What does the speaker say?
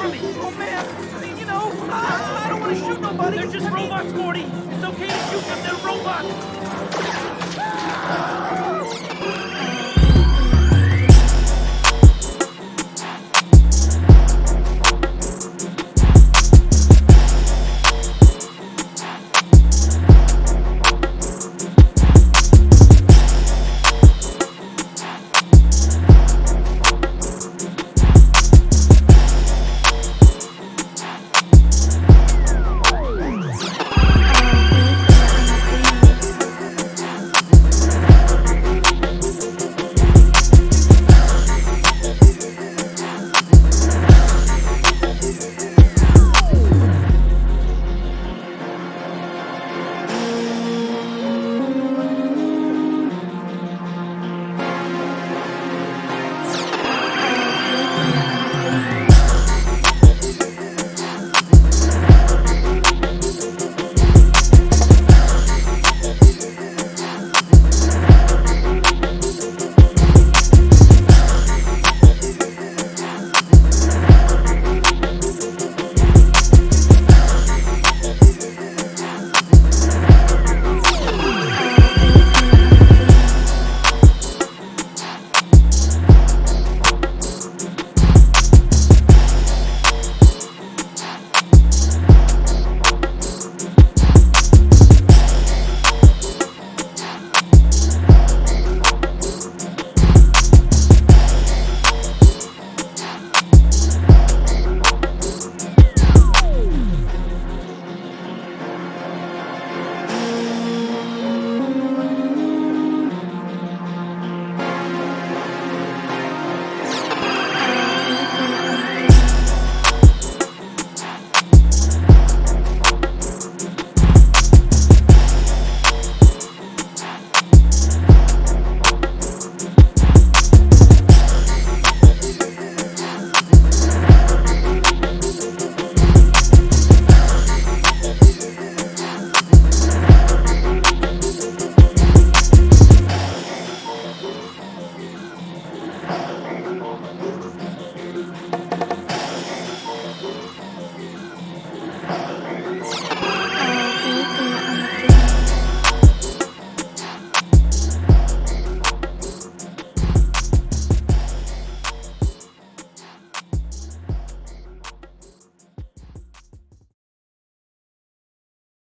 Oh man, I mean, you know, I, I don't want to shoot nobody. They're just robots, Morty. It's okay to shoot them. They're robots.